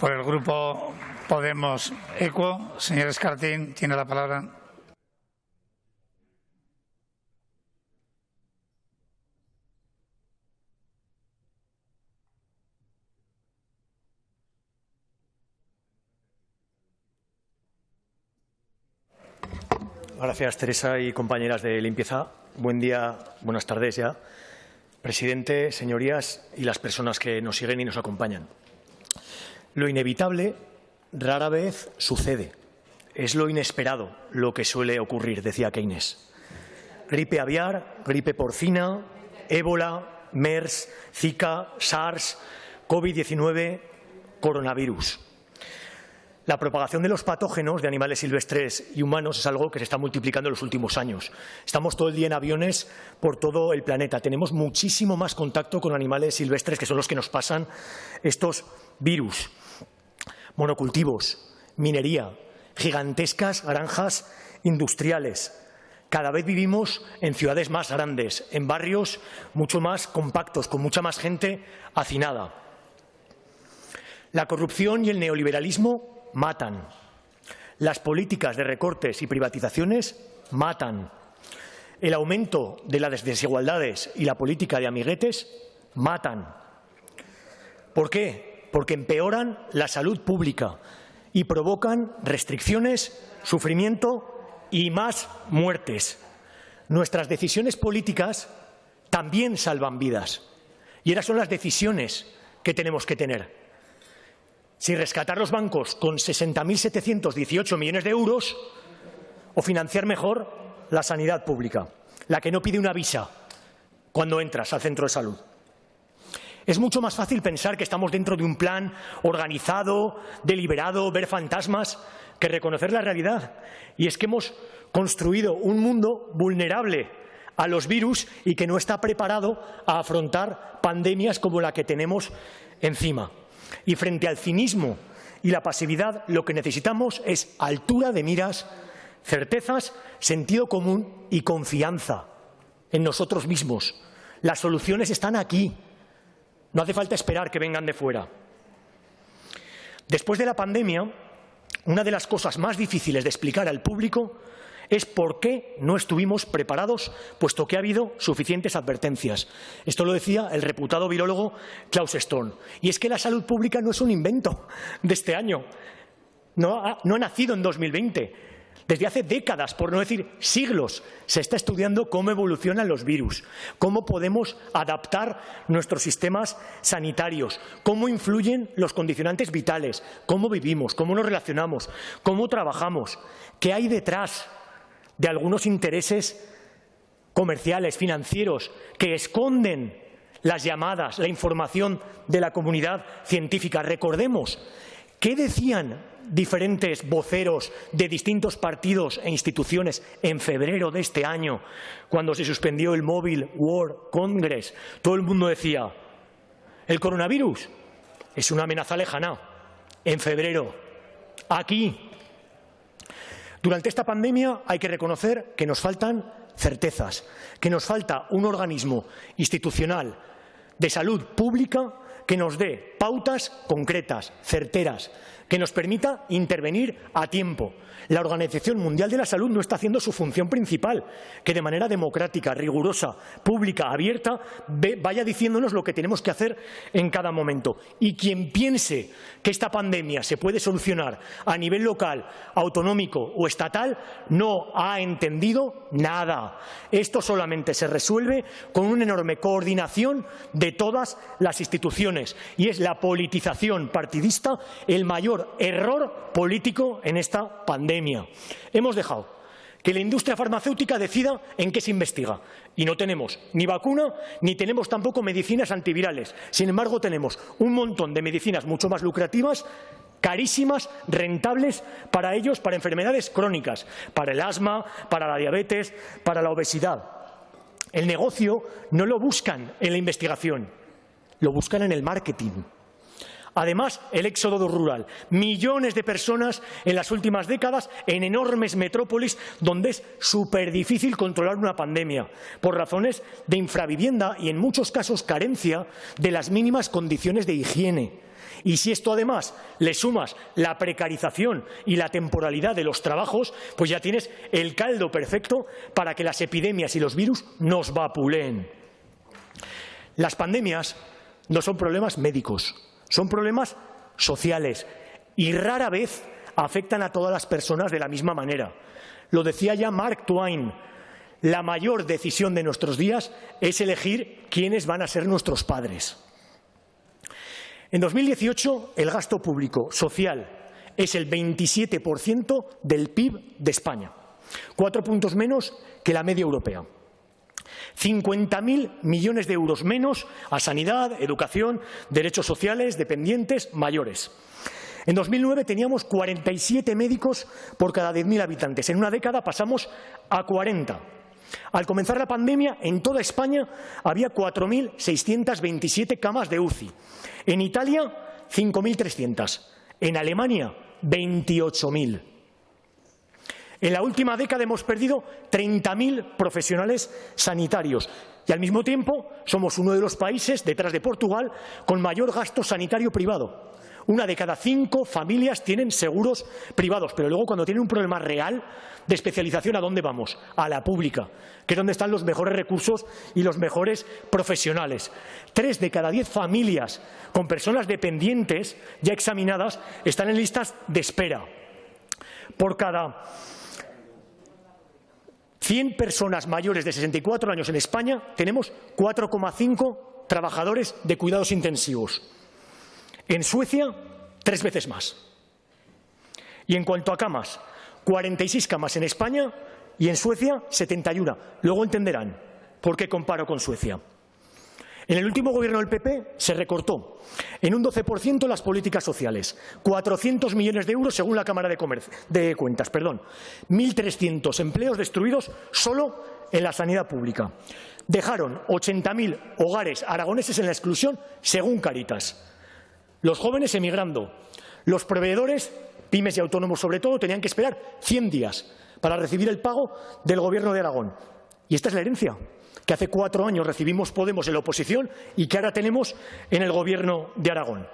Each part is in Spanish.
Por el Grupo Podemos Ecuo, señor Escartín, tiene la palabra. Gracias, Teresa y compañeras de limpieza. Buen día, buenas tardes ya. Presidente, señorías y las personas que nos siguen y nos acompañan. Lo inevitable rara vez sucede. Es lo inesperado lo que suele ocurrir, decía Keynes. Gripe aviar, gripe porcina, ébola, MERS, Zika, SARS, COVID-19, coronavirus. La propagación de los patógenos de animales silvestres y humanos es algo que se está multiplicando en los últimos años. Estamos todo el día en aviones por todo el planeta. Tenemos muchísimo más contacto con animales silvestres, que son los que nos pasan estos virus. Monocultivos, minería, gigantescas granjas industriales. Cada vez vivimos en ciudades más grandes, en barrios mucho más compactos, con mucha más gente hacinada. La corrupción y el neoliberalismo matan. Las políticas de recortes y privatizaciones matan. El aumento de las desigualdades y la política de amiguetes matan. ¿Por qué? Porque empeoran la salud pública y provocan restricciones, sufrimiento y más muertes. Nuestras decisiones políticas también salvan vidas. Y esas son las decisiones que tenemos que tener si rescatar los bancos con 60.718 millones de euros o financiar mejor la sanidad pública, la que no pide una visa cuando entras al centro de salud. Es mucho más fácil pensar que estamos dentro de un plan organizado, deliberado, ver fantasmas, que reconocer la realidad. Y es que hemos construido un mundo vulnerable a los virus y que no está preparado a afrontar pandemias como la que tenemos encima. Y frente al cinismo y la pasividad, lo que necesitamos es altura de miras, certezas, sentido común y confianza en nosotros mismos. Las soluciones están aquí. No hace falta esperar que vengan de fuera. Después de la pandemia, una de las cosas más difíciles de explicar al público es por qué no estuvimos preparados, puesto que ha habido suficientes advertencias. Esto lo decía el reputado virólogo Klaus Stone. Y es que la salud pública no es un invento de este año. No ha, no ha nacido en 2020. Desde hace décadas, por no decir siglos, se está estudiando cómo evolucionan los virus, cómo podemos adaptar nuestros sistemas sanitarios, cómo influyen los condicionantes vitales, cómo vivimos, cómo nos relacionamos, cómo trabajamos, qué hay detrás de algunos intereses comerciales, financieros, que esconden las llamadas, la información de la comunidad científica. Recordemos, ¿qué decían diferentes voceros de distintos partidos e instituciones en febrero de este año, cuando se suspendió el Mobile World Congress? Todo el mundo decía, el coronavirus es una amenaza lejana. En febrero, aquí, durante esta pandemia hay que reconocer que nos faltan certezas, que nos falta un organismo institucional de salud pública que nos dé pautas concretas, certeras, que nos permita intervenir a tiempo. La Organización Mundial de la Salud no está haciendo su función principal, que de manera democrática, rigurosa, pública, abierta, vaya diciéndonos lo que tenemos que hacer en cada momento. Y quien piense que esta pandemia se puede solucionar a nivel local, autonómico o estatal, no ha entendido nada. Esto solamente se resuelve con una enorme coordinación de todas las instituciones y es la politización partidista el mayor error político en esta pandemia. Hemos dejado que la industria farmacéutica decida en qué se investiga. Y no tenemos ni vacuna ni tenemos tampoco medicinas antivirales. Sin embargo, tenemos un montón de medicinas mucho más lucrativas carísimas, rentables para ellos, para enfermedades crónicas, para el asma, para la diabetes, para la obesidad. El negocio no lo buscan en la investigación, lo buscan en el marketing. Además, el éxodo rural. Millones de personas en las últimas décadas en enormes metrópolis donde es súper difícil controlar una pandemia por razones de infravivienda y en muchos casos carencia de las mínimas condiciones de higiene. Y si esto además le sumas la precarización y la temporalidad de los trabajos, pues ya tienes el caldo perfecto para que las epidemias y los virus nos vapuleen. Las pandemias no son problemas médicos, son problemas sociales y rara vez afectan a todas las personas de la misma manera. Lo decía ya Mark Twain, la mayor decisión de nuestros días es elegir quiénes van a ser nuestros padres. En 2018, el gasto público social es el 27% del PIB de España, cuatro puntos menos que la media europea. 50.000 millones de euros menos a sanidad, educación, derechos sociales, dependientes, mayores. En 2009 teníamos 47 médicos por cada 10.000 habitantes. En una década pasamos a 40. Al comenzar la pandemia, en toda España había 4.627 camas de UCI. En Italia, 5.300. En Alemania, 28.000. En la última década hemos perdido 30.000 profesionales sanitarios y al mismo tiempo somos uno de los países, detrás de Portugal, con mayor gasto sanitario privado. Una de cada cinco familias tienen seguros privados, pero luego cuando tienen un problema real de especialización, ¿a dónde vamos? A la pública, que es donde están los mejores recursos y los mejores profesionales. Tres de cada diez familias con personas dependientes ya examinadas están en listas de espera. Por cada 100 personas mayores de 64 años en España tenemos 4,5 trabajadores de cuidados intensivos. En Suecia, tres veces más. Y en cuanto a camas, 46 camas en España y en Suecia 71. Luego entenderán por qué comparo con Suecia. En el último gobierno del PP se recortó en un 12% las políticas sociales, 400 millones de euros según la Cámara de, de Cuentas, perdón, 1.300 empleos destruidos solo en la sanidad pública. Dejaron 80.000 hogares aragoneses en la exclusión según Caritas. Los jóvenes emigrando, los proveedores, pymes y autónomos sobre todo, tenían que esperar 100 días para recibir el pago del Gobierno de Aragón. Y esta es la herencia que hace cuatro años recibimos Podemos en la oposición y que ahora tenemos en el Gobierno de Aragón.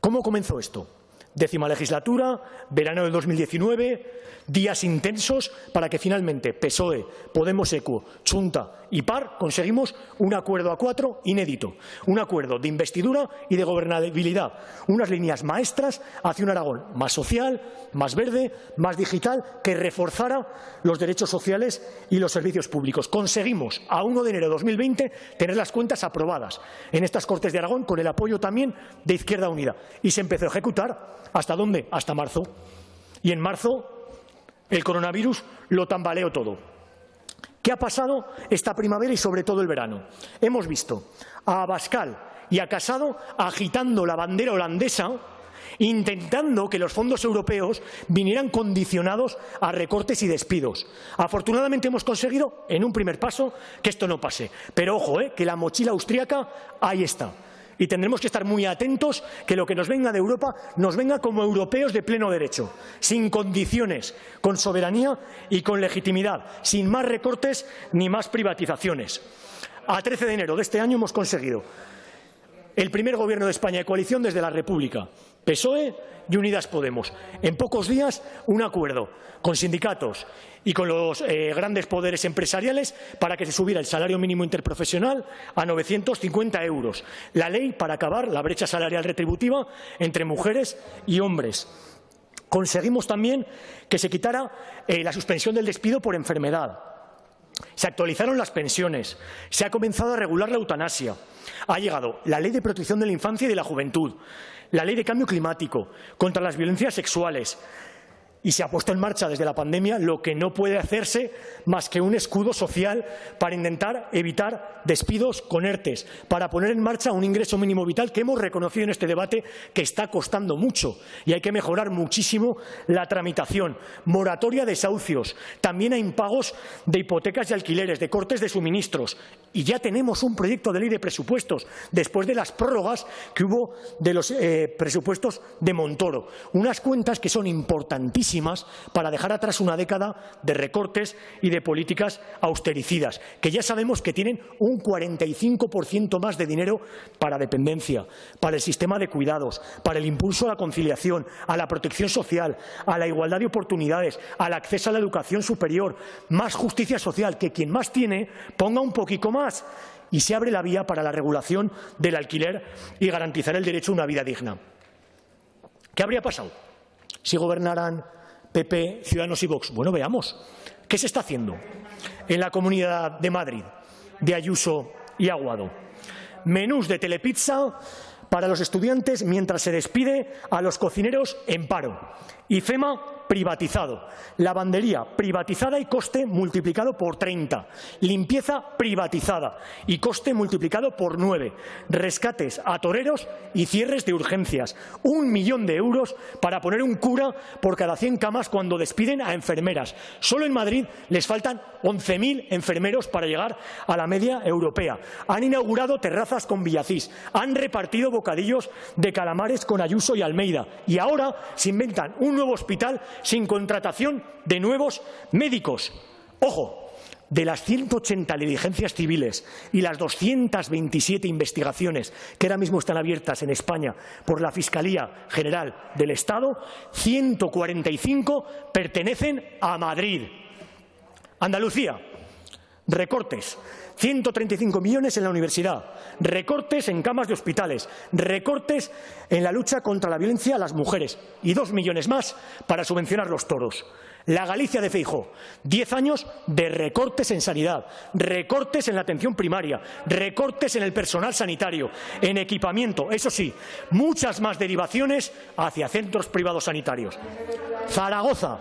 ¿Cómo comenzó esto? Décima legislatura, verano de 2019, días intensos para que finalmente PSOE, Podemos ECO, Chunta y PAR conseguimos un acuerdo a cuatro inédito, un acuerdo de investidura y de gobernabilidad, unas líneas maestras hacia un Aragón más social, más verde, más digital, que reforzara los derechos sociales y los servicios públicos. Conseguimos a 1 de enero de 2020 tener las cuentas aprobadas en estas Cortes de Aragón con el apoyo también de Izquierda Unida y se empezó a ejecutar ¿Hasta dónde? Hasta marzo. Y en marzo el coronavirus lo tambaleó todo. ¿Qué ha pasado esta primavera y sobre todo el verano? Hemos visto a Abascal y a Casado agitando la bandera holandesa intentando que los fondos europeos vinieran condicionados a recortes y despidos. Afortunadamente hemos conseguido, en un primer paso, que esto no pase. Pero ojo, eh, que la mochila austríaca ahí está y tendremos que estar muy atentos que lo que nos venga de Europa nos venga como europeos de pleno derecho, sin condiciones, con soberanía y con legitimidad, sin más recortes ni más privatizaciones. A 13 de enero de este año hemos conseguido el primer gobierno de España de coalición desde la República, PSOE y Unidas Podemos. En pocos días, un acuerdo con sindicatos y con los eh, grandes poderes empresariales para que se subiera el salario mínimo interprofesional a 950 euros. La ley para acabar la brecha salarial retributiva entre mujeres y hombres. Conseguimos también que se quitara eh, la suspensión del despido por enfermedad. Se actualizaron las pensiones, se ha comenzado a regular la eutanasia, ha llegado la Ley de Protección de la Infancia y de la Juventud, la Ley de Cambio Climático, contra las violencias sexuales, y se ha puesto en marcha desde la pandemia lo que no puede hacerse más que un escudo social para intentar evitar despidos con ERTES, para poner en marcha un ingreso mínimo vital que hemos reconocido en este debate que está costando mucho y hay que mejorar muchísimo la tramitación, moratoria de desahucios, también a impagos de hipotecas y alquileres, de cortes de suministros. Y ya tenemos un proyecto de ley de presupuestos después de las prórrogas que hubo de los eh, presupuestos de Montoro. Unas cuentas que son importantísimas para dejar atrás una década de recortes y de políticas austericidas, que ya sabemos que tienen un 45% más de dinero para dependencia, para el sistema de cuidados, para el impulso a la conciliación, a la protección social, a la igualdad de oportunidades, al acceso a la educación superior, más justicia social, que quien más tiene ponga un poquito más y se abre la vía para la regulación del alquiler y garantizar el derecho a una vida digna. ¿Qué habría pasado si gobernaran PP, Ciudadanos y Vox? Bueno, veamos. ¿Qué se está haciendo en la Comunidad de Madrid de Ayuso y Aguado? Menús de telepizza para los estudiantes mientras se despide a los cocineros en paro. Y FEMA privatizado. Lavandería privatizada y coste multiplicado por 30. Limpieza privatizada y coste multiplicado por 9. Rescates a toreros y cierres de urgencias. Un millón de euros para poner un cura por cada 100 camas cuando despiden a enfermeras. Solo en Madrid les faltan 11.000 enfermeros para llegar a la media europea. Han inaugurado terrazas con Villacís. Han repartido bocadillos de calamares con Ayuso y Almeida. Y ahora se inventan un nuevo hospital sin contratación de nuevos médicos. Ojo, de las 180 diligencias civiles y las 227 investigaciones que ahora mismo están abiertas en España por la Fiscalía General del Estado, 145 pertenecen a Madrid. Andalucía, recortes. 135 millones en la universidad, recortes en camas de hospitales, recortes en la lucha contra la violencia a las mujeres. Y dos millones más para subvencionar los toros. La Galicia de Feijó, diez años de recortes en sanidad, recortes en la atención primaria, recortes en el personal sanitario, en equipamiento, eso sí, muchas más derivaciones hacia centros privados sanitarios. Zaragoza,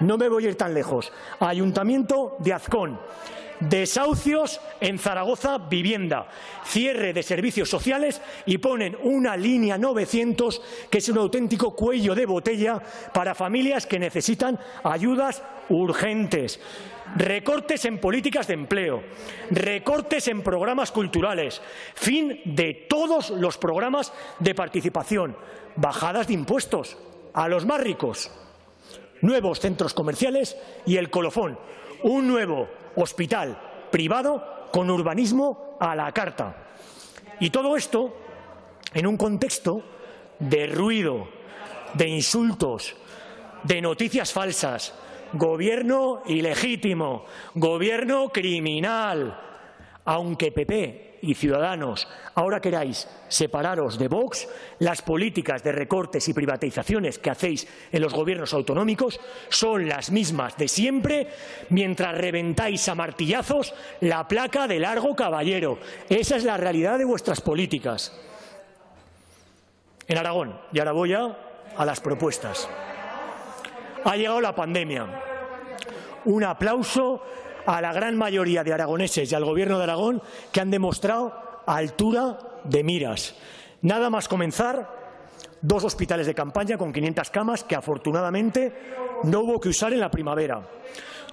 no me voy a ir tan lejos, Ayuntamiento de Azcón, desahucios en Zaragoza Vivienda, cierre de servicios sociales y ponen una línea 900 que es un auténtico cuello de botella para familias que necesitan ayudas urgentes. Recortes en políticas de empleo, recortes en programas culturales, fin de todos los programas de participación, bajadas de impuestos a los más ricos, nuevos centros comerciales y el colofón, un nuevo hospital privado con urbanismo a la carta. Y todo esto en un contexto de ruido, de insultos, de noticias falsas, gobierno ilegítimo, gobierno criminal, aunque PP y Ciudadanos ahora queráis separaros de Vox, las políticas de recortes y privatizaciones que hacéis en los gobiernos autonómicos son las mismas de siempre mientras reventáis a martillazos la placa de largo caballero. Esa es la realidad de vuestras políticas. En Aragón, y ahora voy a, a las propuestas. Ha llegado la pandemia. Un aplauso a la gran mayoría de aragoneses y al Gobierno de Aragón que han demostrado altura de miras. Nada más comenzar, dos hospitales de campaña con 500 camas que afortunadamente no hubo que usar en la primavera.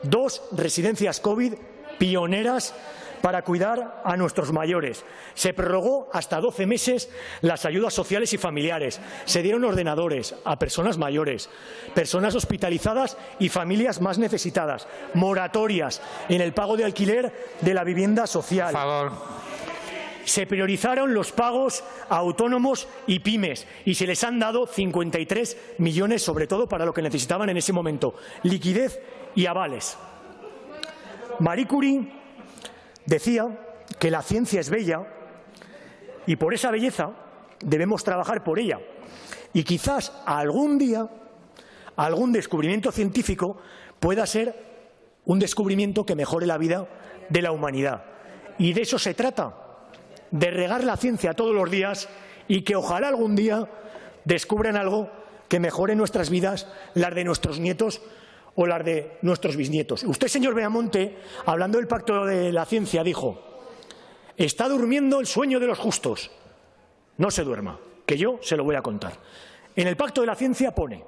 Dos residencias COVID pioneras para cuidar a nuestros mayores. Se prorrogó hasta 12 meses las ayudas sociales y familiares. Se dieron ordenadores a personas mayores, personas hospitalizadas y familias más necesitadas. Moratorias en el pago de alquiler de la vivienda social. Se priorizaron los pagos a autónomos y pymes y se les han dado 53 millones, sobre todo para lo que necesitaban en ese momento, liquidez y avales. Marie Curie Decía que la ciencia es bella y por esa belleza debemos trabajar por ella. Y quizás algún día algún descubrimiento científico pueda ser un descubrimiento que mejore la vida de la humanidad. Y de eso se trata, de regar la ciencia todos los días y que ojalá algún día descubran algo que mejore nuestras vidas, las de nuestros nietos o las de nuestros bisnietos. Usted, señor Beamonte, hablando del pacto de la ciencia, dijo está durmiendo el sueño de los justos. No se duerma, que yo se lo voy a contar. En el pacto de la ciencia pone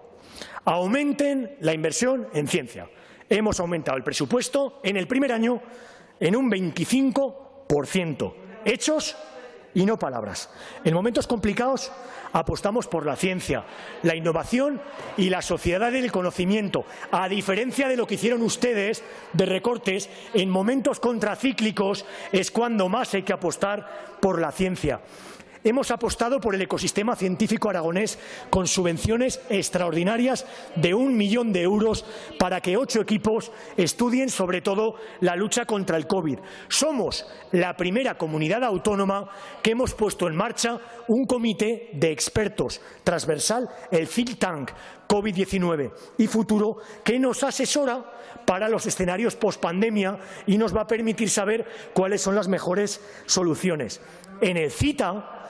aumenten la inversión en ciencia. Hemos aumentado el presupuesto en el primer año en un 25%. Hechos y no palabras. En momentos complicados apostamos por la ciencia, la innovación y la sociedad del conocimiento, a diferencia de lo que hicieron ustedes de recortes, en momentos contracíclicos es cuando más hay que apostar por la ciencia. Hemos apostado por el ecosistema científico aragonés con subvenciones extraordinarias de un millón de euros para que ocho equipos estudien sobre todo la lucha contra el COVID. Somos la primera comunidad autónoma que hemos puesto en marcha un comité de expertos transversal, el think tank COVID-19 y futuro, que nos asesora para los escenarios post-pandemia y nos va a permitir saber cuáles son las mejores soluciones. En el CITA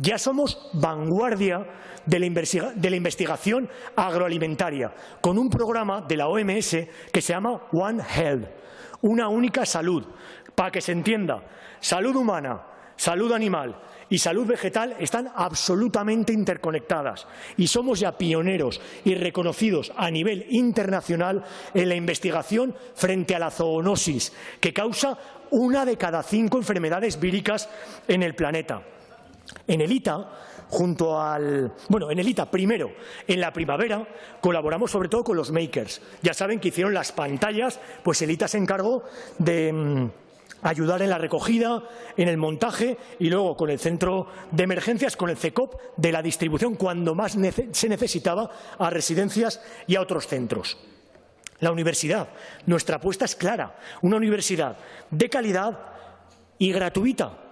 ya somos vanguardia de la, investigación agroalimentaria, con un programa de la OMS que se llama One Health, una única salud. Para que se entienda, salud humana, salud animal y salud vegetal están absolutamente interconectadas y somos ya pioneros y reconocidos a nivel internacional en la investigación frente a la zoonosis, que causa una de cada cinco enfermedades víricas en el planeta. En el ITA, junto al... Bueno, en el ITA primero, en la primavera, colaboramos sobre todo con los makers. Ya saben que hicieron las pantallas, pues el ITA se encargó de mm, ayudar en la recogida, en el montaje y luego con el centro de emergencias, con el CECOP, de la distribución cuando más se necesitaba a residencias y a otros centros. La universidad, nuestra apuesta es clara, una universidad de calidad y gratuita,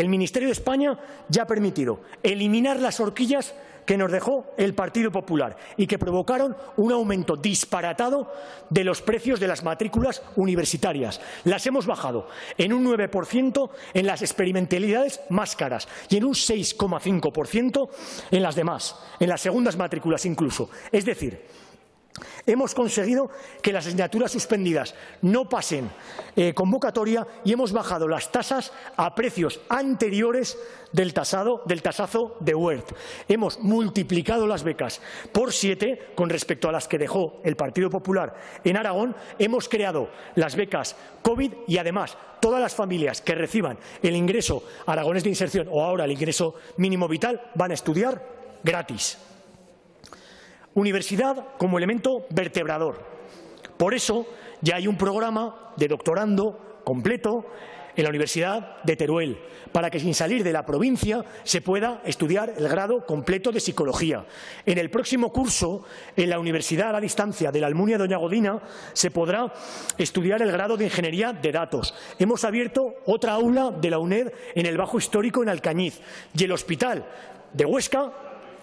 el Ministerio de España ya ha permitido eliminar las horquillas que nos dejó el Partido Popular y que provocaron un aumento disparatado de los precios de las matrículas universitarias. Las hemos bajado en un 9% en las experimentalidades más caras y en un 6,5% en las demás, en las segundas matrículas incluso. Es decir, Hemos conseguido que las asignaturas suspendidas no pasen eh, convocatoria y hemos bajado las tasas a precios anteriores del, tasado, del tasazo de Wert. Hemos multiplicado las becas por siete con respecto a las que dejó el Partido Popular en Aragón. Hemos creado las becas COVID y además todas las familias que reciban el ingreso aragonés de inserción o ahora el ingreso mínimo vital van a estudiar gratis. Universidad como elemento vertebrador. Por eso ya hay un programa de doctorando completo en la Universidad de Teruel, para que sin salir de la provincia se pueda estudiar el grado completo de Psicología. En el próximo curso, en la Universidad a la Distancia de la Almunia Doña Godina, se podrá estudiar el grado de Ingeniería de Datos. Hemos abierto otra aula de la UNED en el Bajo Histórico en Alcañiz y el Hospital de Huesca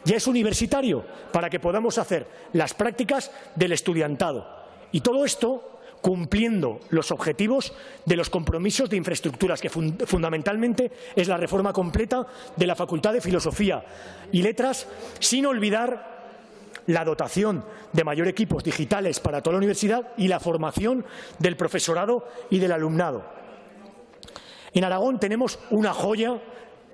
ya es universitario para que podamos hacer las prácticas del estudiantado. Y todo esto cumpliendo los objetivos de los compromisos de infraestructuras, que fundamentalmente es la reforma completa de la Facultad de Filosofía y Letras, sin olvidar la dotación de mayor equipos digitales para toda la universidad y la formación del profesorado y del alumnado. En Aragón tenemos una joya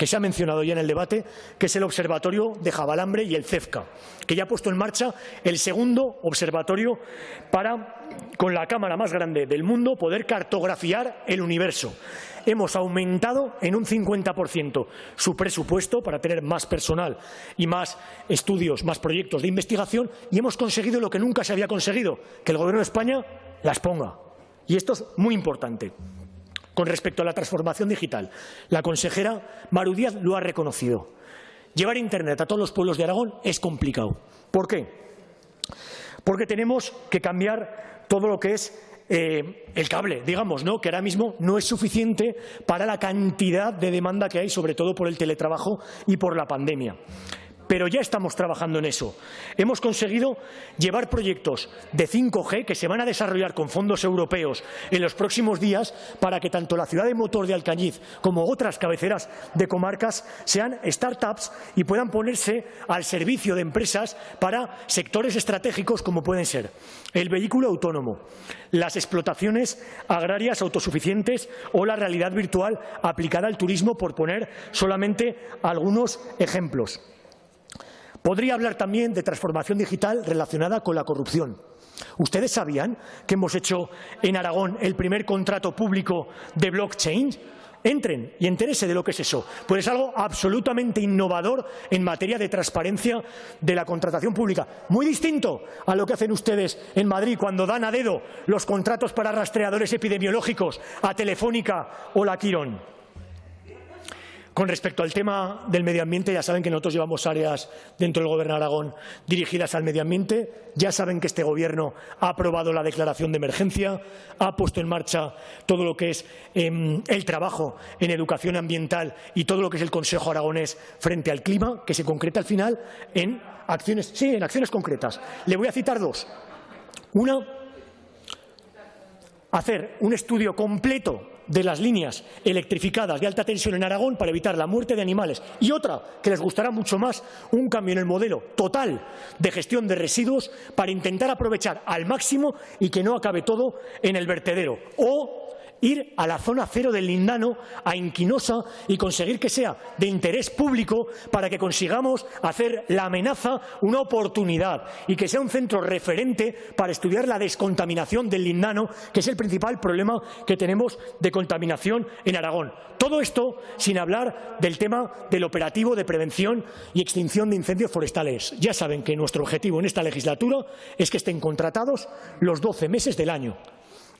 que se ha mencionado ya en el debate, que es el Observatorio de Jabalambre y el CEFCA, que ya ha puesto en marcha el segundo observatorio para, con la cámara más grande del mundo, poder cartografiar el universo. Hemos aumentado en un 50% su presupuesto para tener más personal y más estudios, más proyectos de investigación y hemos conseguido lo que nunca se había conseguido, que el Gobierno de España las ponga. Y esto es muy importante. Con respecto a la transformación digital, la consejera Maru Díaz lo ha reconocido. Llevar Internet a todos los pueblos de Aragón es complicado. ¿Por qué? Porque tenemos que cambiar todo lo que es eh, el cable, digamos, ¿no? que ahora mismo no es suficiente para la cantidad de demanda que hay, sobre todo por el teletrabajo y por la pandemia pero ya estamos trabajando en eso. Hemos conseguido llevar proyectos de 5G que se van a desarrollar con fondos europeos en los próximos días para que tanto la ciudad de motor de Alcañiz como otras cabeceras de comarcas sean startups y puedan ponerse al servicio de empresas para sectores estratégicos como pueden ser el vehículo autónomo, las explotaciones agrarias autosuficientes o la realidad virtual aplicada al turismo, por poner solamente algunos ejemplos. Podría hablar también de transformación digital relacionada con la corrupción. ¿Ustedes sabían que hemos hecho en Aragón el primer contrato público de blockchain? entren y entérese de lo que es eso. Pues es algo absolutamente innovador en materia de transparencia de la contratación pública. Muy distinto a lo que hacen ustedes en Madrid cuando dan a dedo los contratos para rastreadores epidemiológicos a Telefónica o la Quirón. Con respecto al tema del medio ambiente, ya saben que nosotros llevamos áreas dentro del Gobierno de Aragón dirigidas al medio ambiente. Ya saben que este Gobierno ha aprobado la declaración de emergencia, ha puesto en marcha todo lo que es em, el trabajo en educación ambiental y todo lo que es el Consejo Aragonés frente al clima, que se concreta al final en acciones, sí, en acciones concretas. Le voy a citar dos. Una, hacer un estudio completo de las líneas electrificadas de alta tensión en Aragón para evitar la muerte de animales. Y otra, que les gustará mucho más, un cambio en el modelo total de gestión de residuos para intentar aprovechar al máximo y que no acabe todo en el vertedero. O ir a la zona cero del Lindano, a Inquinosa, y conseguir que sea de interés público para que consigamos hacer la amenaza una oportunidad y que sea un centro referente para estudiar la descontaminación del Lindano, que es el principal problema que tenemos de contaminación en Aragón. Todo esto sin hablar del tema del operativo de prevención y extinción de incendios forestales. Ya saben que nuestro objetivo en esta legislatura es que estén contratados los 12 meses del año.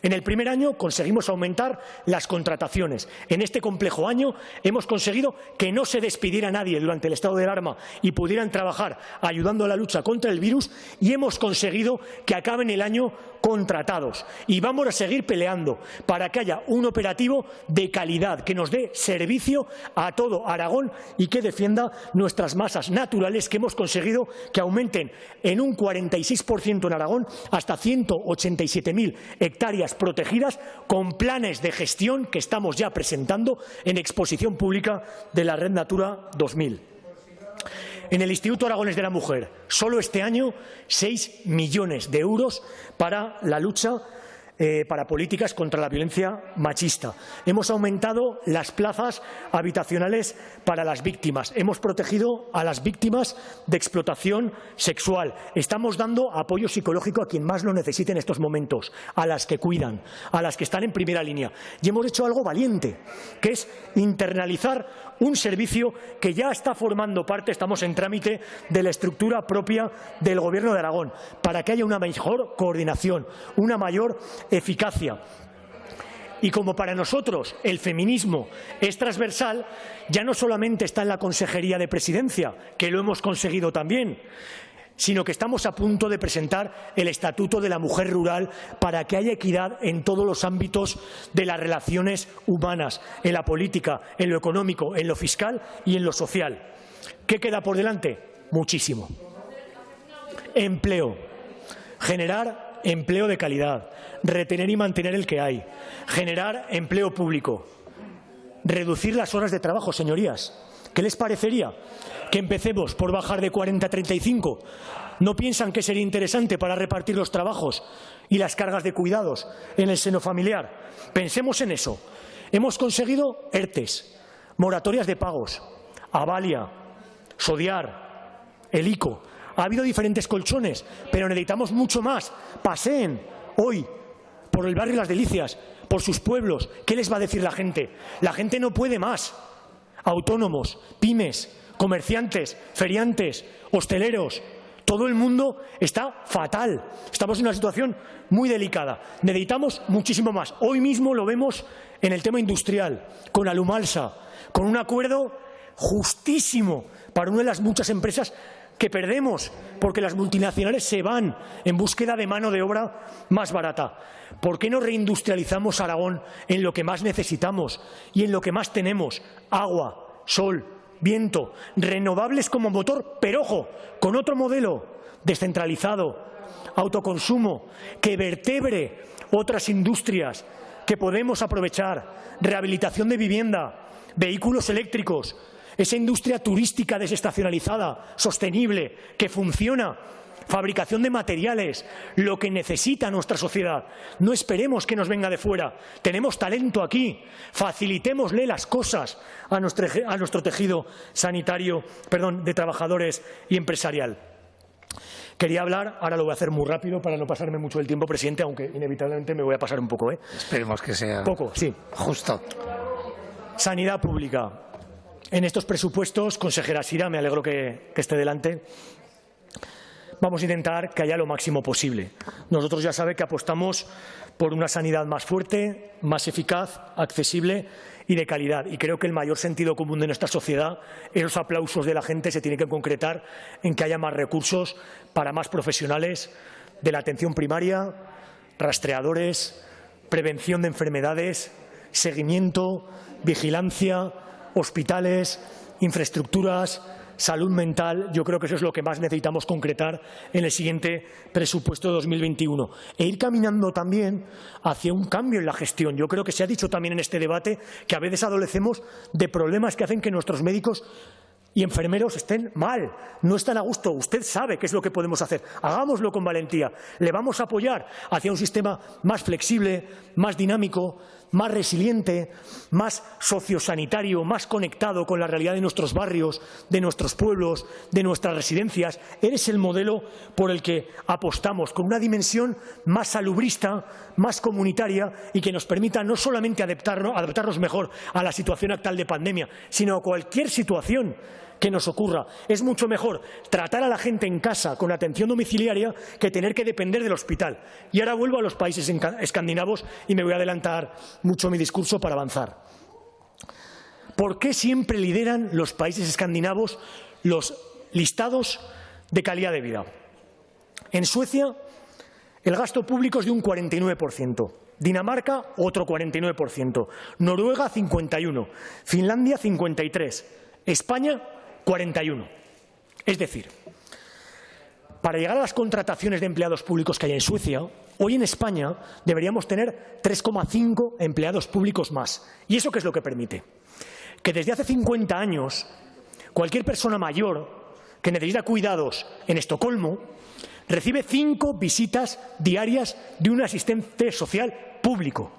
En el primer año conseguimos aumentar las contrataciones. En este complejo año hemos conseguido que no se despidiera nadie durante el estado de alarma y pudieran trabajar ayudando a la lucha contra el virus y hemos conseguido que acaben el año contratados. Y vamos a seguir peleando para que haya un operativo de calidad que nos dé servicio a todo Aragón y que defienda nuestras masas naturales que hemos conseguido que aumenten en un 46% en Aragón hasta 187.000 hectáreas protegidas con planes de gestión que estamos ya presentando en exposición pública de la Red Natura 2000. En el Instituto Aragones de la Mujer, solo este año, 6 millones de euros para la lucha eh, para políticas contra la violencia machista. Hemos aumentado las plazas habitacionales para las víctimas. Hemos protegido a las víctimas de explotación sexual. Estamos dando apoyo psicológico a quien más lo necesite en estos momentos, a las que cuidan, a las que están en primera línea. Y hemos hecho algo valiente, que es internalizar un servicio que ya está formando parte, estamos en trámite, de la estructura propia del Gobierno de Aragón, para que haya una mejor coordinación, una mayor eficacia. Y como para nosotros el feminismo es transversal, ya no solamente está en la Consejería de Presidencia, que lo hemos conseguido también, sino que estamos a punto de presentar el Estatuto de la Mujer Rural para que haya equidad en todos los ámbitos de las relaciones humanas, en la política, en lo económico, en lo fiscal y en lo social. ¿Qué queda por delante? Muchísimo. Empleo. Generar empleo de calidad, retener y mantener el que hay, generar empleo público, reducir las horas de trabajo, señorías. ¿Qué les parecería que empecemos por bajar de 40 a 35? ¿No piensan que sería interesante para repartir los trabajos y las cargas de cuidados en el seno familiar? Pensemos en eso. Hemos conseguido ERTES, moratorias de pagos, Avalia, Sodiar, el ICO, ha habido diferentes colchones, pero necesitamos mucho más. Paseen hoy por el barrio Las Delicias, por sus pueblos. ¿Qué les va a decir la gente? La gente no puede más. Autónomos, pymes, comerciantes, feriantes, hosteleros, todo el mundo está fatal. Estamos en una situación muy delicada. Necesitamos muchísimo más. Hoy mismo lo vemos en el tema industrial, con Alumalsa, con un acuerdo justísimo para una de las muchas empresas que perdemos porque las multinacionales se van en búsqueda de mano de obra más barata. ¿Por qué no reindustrializamos Aragón en lo que más necesitamos y en lo que más tenemos? Agua, sol, viento, renovables como motor, pero ojo, con otro modelo descentralizado, autoconsumo, que vertebre otras industrias que podemos aprovechar, rehabilitación de vivienda, vehículos eléctricos, esa industria turística desestacionalizada, sostenible, que funciona, fabricación de materiales, lo que necesita nuestra sociedad. No esperemos que nos venga de fuera. Tenemos talento aquí. Facilitémosle las cosas a nuestro, a nuestro tejido sanitario, perdón, de trabajadores y empresarial. Quería hablar, ahora lo voy a hacer muy rápido para no pasarme mucho el tiempo, presidente, aunque inevitablemente me voy a pasar un poco. ¿eh? Esperemos que sea poco, sí. justo. sanidad pública. En estos presupuestos, consejera Sira, me alegro que, que esté delante, vamos a intentar que haya lo máximo posible. Nosotros ya sabe que apostamos por una sanidad más fuerte, más eficaz, accesible y de calidad. Y creo que el mayor sentido común de nuestra sociedad, esos aplausos de la gente, se tiene que concretar en que haya más recursos para más profesionales de la atención primaria, rastreadores, prevención de enfermedades, seguimiento, vigilancia, hospitales, infraestructuras, salud mental, yo creo que eso es lo que más necesitamos concretar en el siguiente presupuesto de 2021. E ir caminando también hacia un cambio en la gestión. Yo creo que se ha dicho también en este debate que a veces adolecemos de problemas que hacen que nuestros médicos y enfermeros estén mal, no están a gusto. Usted sabe qué es lo que podemos hacer. Hagámoslo con valentía. Le vamos a apoyar hacia un sistema más flexible, más dinámico, más resiliente, más sociosanitario, más conectado con la realidad de nuestros barrios, de nuestros pueblos, de nuestras residencias. Eres el modelo por el que apostamos, con una dimensión más salubrista, más comunitaria y que nos permita no solamente adaptarnos, adaptarnos mejor a la situación actual de pandemia, sino a cualquier situación que nos ocurra. Es mucho mejor tratar a la gente en casa con atención domiciliaria que tener que depender del hospital. Y ahora vuelvo a los países escandinavos y me voy a adelantar mucho mi discurso para avanzar. ¿Por qué siempre lideran los países escandinavos los listados de calidad de vida? En Suecia el gasto público es de un 49%. Dinamarca, otro 49%. Noruega, 51%. Finlandia, 53%. España, 41. Es decir, para llegar a las contrataciones de empleados públicos que hay en Suecia, hoy en España deberíamos tener 3,5 empleados públicos más. ¿Y eso qué es lo que permite? Que desde hace 50 años cualquier persona mayor que necesita cuidados en Estocolmo recibe cinco visitas diarias de un asistente social público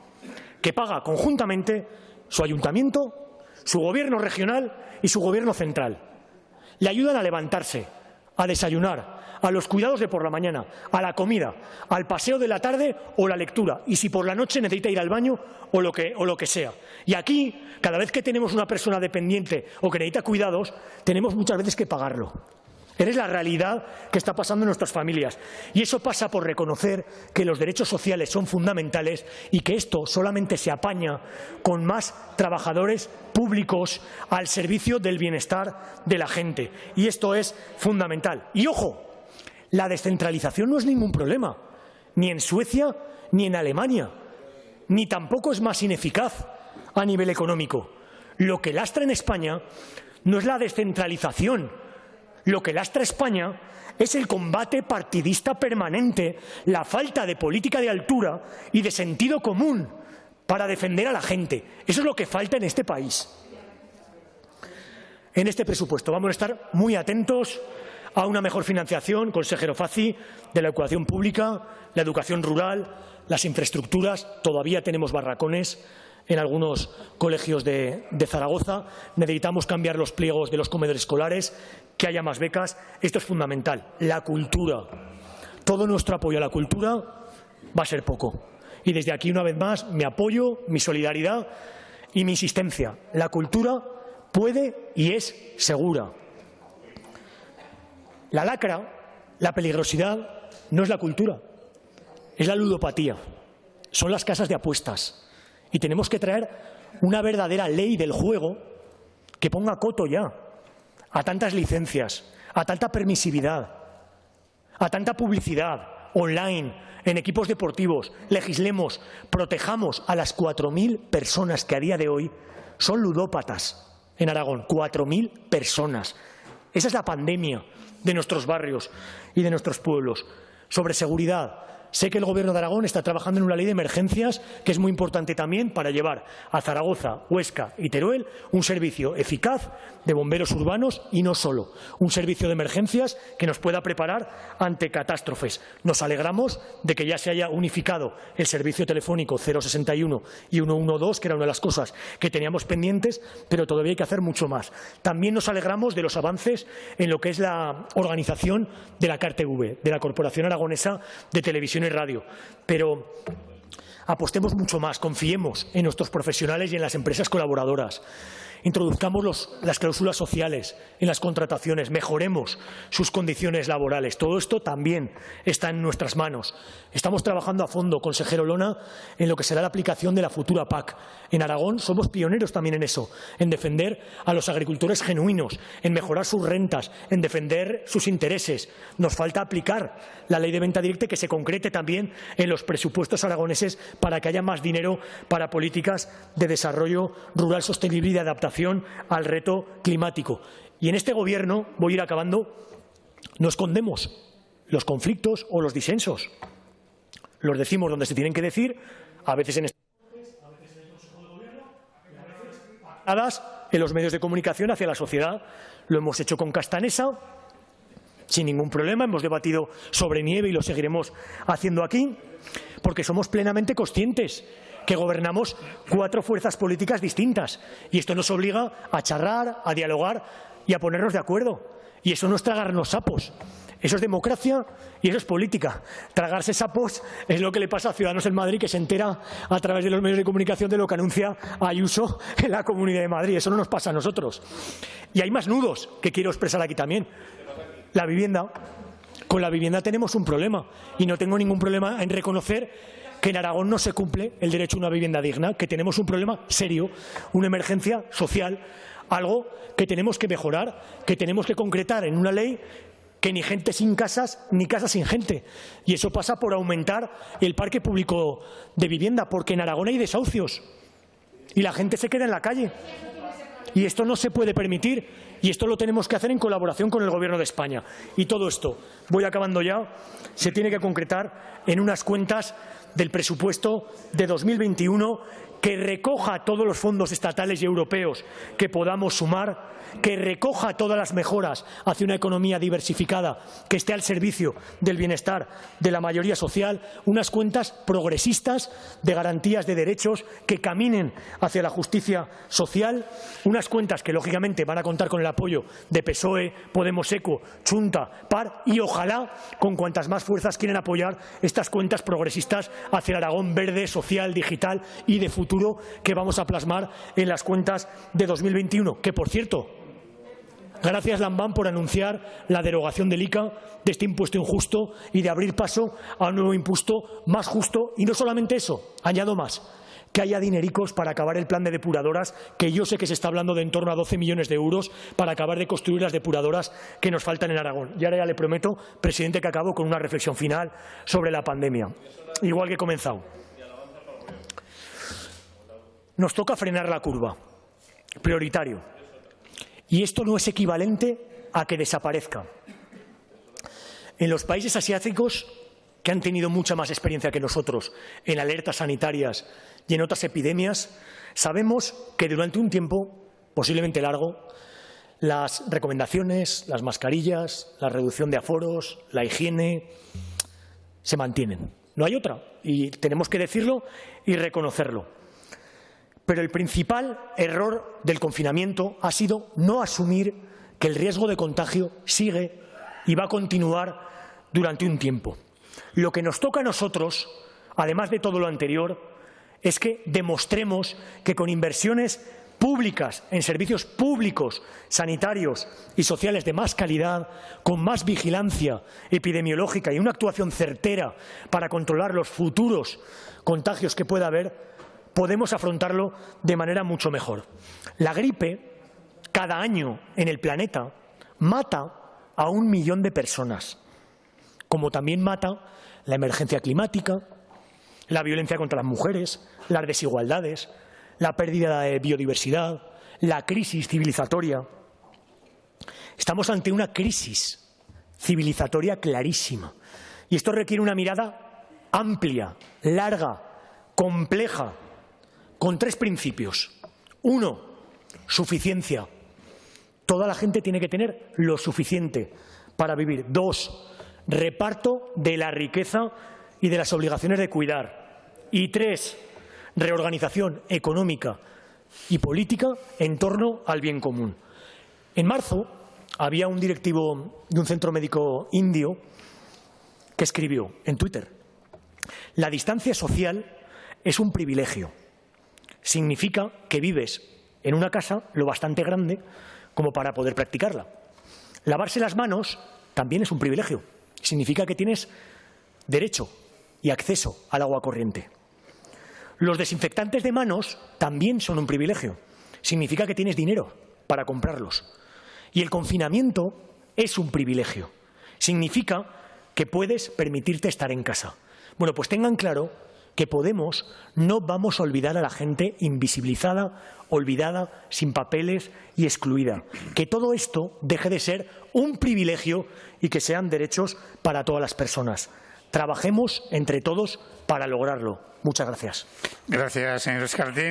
que paga conjuntamente su ayuntamiento, su gobierno regional y su gobierno central le ayudan a levantarse, a desayunar, a los cuidados de por la mañana, a la comida, al paseo de la tarde o la lectura, y si por la noche necesita ir al baño o lo que, o lo que sea. Y aquí, cada vez que tenemos una persona dependiente o que necesita cuidados, tenemos muchas veces que pagarlo. Eres la realidad que está pasando en nuestras familias. Y eso pasa por reconocer que los derechos sociales son fundamentales y que esto solamente se apaña con más trabajadores públicos al servicio del bienestar de la gente. Y esto es fundamental. Y ojo, la descentralización no es ningún problema, ni en Suecia ni en Alemania, ni tampoco es más ineficaz a nivel económico. Lo que lastra en España no es la descentralización, lo que lastra España es el combate partidista permanente, la falta de política de altura y de sentido común para defender a la gente. Eso es lo que falta en este país. En este presupuesto vamos a estar muy atentos a una mejor financiación, consejero Faci, de la educación pública, la educación rural, las infraestructuras. Todavía tenemos barracones en algunos colegios de, Zaragoza. Necesitamos cambiar los pliegos de los comedores escolares, que haya más becas. Esto es fundamental. La cultura. Todo nuestro apoyo a la cultura va a ser poco. Y desde aquí, una vez más, mi apoyo, mi solidaridad y mi insistencia. La cultura puede y es segura. La lacra, la peligrosidad, no es la cultura, es la ludopatía. Son las casas de apuestas. Y tenemos que traer una verdadera ley del juego que ponga coto ya a tantas licencias, a tanta permisividad, a tanta publicidad online, en equipos deportivos. Legislemos, protejamos a las 4.000 personas que a día de hoy son ludópatas en Aragón. 4.000 personas. Esa es la pandemia de nuestros barrios y de nuestros pueblos. Sobre seguridad, Sé que el Gobierno de Aragón está trabajando en una ley de emergencias que es muy importante también para llevar a Zaragoza, Huesca y Teruel un servicio eficaz de bomberos urbanos y no solo, un servicio de emergencias que nos pueda preparar ante catástrofes. Nos alegramos de que ya se haya unificado el servicio telefónico 061 y 112, que era una de las cosas que teníamos pendientes, pero todavía hay que hacer mucho más. También nos alegramos de los avances en lo que es la organización de la CARTV, de la Corporación Aragonesa de Televisión y radio. Pero apostemos mucho más, confiemos en nuestros profesionales y en las empresas colaboradoras. Introduzcamos las cláusulas sociales en las contrataciones, mejoremos sus condiciones laborales. Todo esto también está en nuestras manos. Estamos trabajando a fondo, consejero Lona, en lo que será la aplicación de la futura PAC. En Aragón somos pioneros también en eso, en defender a los agricultores genuinos, en mejorar sus rentas, en defender sus intereses. Nos falta aplicar la ley de venta directa que se concrete también en los presupuestos aragoneses para que haya más dinero para políticas de desarrollo rural sostenible y de adaptación al reto climático. Y en este Gobierno, voy a ir acabando, no escondemos los conflictos o los disensos. Los decimos donde se tienen que decir, a veces en en los medios de comunicación hacia la sociedad. Lo hemos hecho con Castanesa, sin ningún problema. Hemos debatido sobre nieve y lo seguiremos haciendo aquí, porque somos plenamente conscientes que gobernamos cuatro fuerzas políticas distintas. Y esto nos obliga a charlar, a dialogar y a ponernos de acuerdo. Y eso no es tragarnos sapos. Eso es democracia y eso es política. Tragarse sapos es lo que le pasa a Ciudadanos en Madrid, que se entera a través de los medios de comunicación de lo que anuncia Ayuso en la Comunidad de Madrid. Eso no nos pasa a nosotros. Y hay más nudos que quiero expresar aquí también. La vivienda. Con la vivienda tenemos un problema y no tengo ningún problema en reconocer que en Aragón no se cumple el derecho a una vivienda digna, que tenemos un problema serio, una emergencia social, algo que tenemos que mejorar, que tenemos que concretar en una ley que ni gente sin casas ni casas sin gente. Y eso pasa por aumentar el parque público de vivienda, porque en Aragón hay desahucios y la gente se queda en la calle. Y esto no se puede permitir y esto lo tenemos que hacer en colaboración con el Gobierno de España. Y todo esto, voy acabando ya, se tiene que concretar en unas cuentas del presupuesto de 2021 que recoja todos los fondos estatales y europeos que podamos sumar que recoja todas las mejoras hacia una economía diversificada que esté al servicio del bienestar de la mayoría social, unas cuentas progresistas de garantías de derechos que caminen hacia la justicia social, unas cuentas que lógicamente van a contar con el apoyo de PSOE, Podemos Eco, Chunta, PAR y ojalá con cuantas más fuerzas quieren apoyar estas cuentas progresistas hacia el Aragón verde, social, digital y de futuro que vamos a plasmar en las cuentas de 2021, que por cierto Gracias, Lambán, por anunciar la derogación del ICA, de este impuesto injusto y de abrir paso a un nuevo impuesto más justo. Y no solamente eso, añado más, que haya dinericos para acabar el plan de depuradoras, que yo sé que se está hablando de en torno a 12 millones de euros para acabar de construir las depuradoras que nos faltan en Aragón. Y ahora ya le prometo, presidente, que acabo con una reflexión final sobre la pandemia, igual que he comenzado. Nos toca frenar la curva, prioritario. Y esto no es equivalente a que desaparezca. En los países asiáticos, que han tenido mucha más experiencia que nosotros en alertas sanitarias y en otras epidemias, sabemos que durante un tiempo, posiblemente largo, las recomendaciones, las mascarillas, la reducción de aforos, la higiene, se mantienen. No hay otra. Y tenemos que decirlo y reconocerlo. Pero el principal error del confinamiento ha sido no asumir que el riesgo de contagio sigue y va a continuar durante un tiempo. Lo que nos toca a nosotros, además de todo lo anterior, es que demostremos que con inversiones públicas en servicios públicos, sanitarios y sociales de más calidad, con más vigilancia epidemiológica y una actuación certera para controlar los futuros contagios que pueda haber, podemos afrontarlo de manera mucho mejor. La gripe, cada año en el planeta, mata a un millón de personas, como también mata la emergencia climática, la violencia contra las mujeres, las desigualdades, la pérdida de biodiversidad, la crisis civilizatoria. Estamos ante una crisis civilizatoria clarísima y esto requiere una mirada amplia, larga, compleja con tres principios. Uno, suficiencia. Toda la gente tiene que tener lo suficiente para vivir. Dos, reparto de la riqueza y de las obligaciones de cuidar. Y tres, reorganización económica y política en torno al bien común. En marzo había un directivo de un centro médico indio que escribió en Twitter la distancia social es un privilegio. Significa que vives en una casa lo bastante grande como para poder practicarla. Lavarse las manos también es un privilegio. Significa que tienes derecho y acceso al agua corriente. Los desinfectantes de manos también son un privilegio. Significa que tienes dinero para comprarlos. Y el confinamiento es un privilegio. Significa que puedes permitirte estar en casa. Bueno, pues tengan claro que Podemos no vamos a olvidar a la gente invisibilizada, olvidada, sin papeles y excluida. Que todo esto deje de ser un privilegio y que sean derechos para todas las personas. Trabajemos entre todos para lograrlo. Muchas gracias. Gracias, señor Escartín.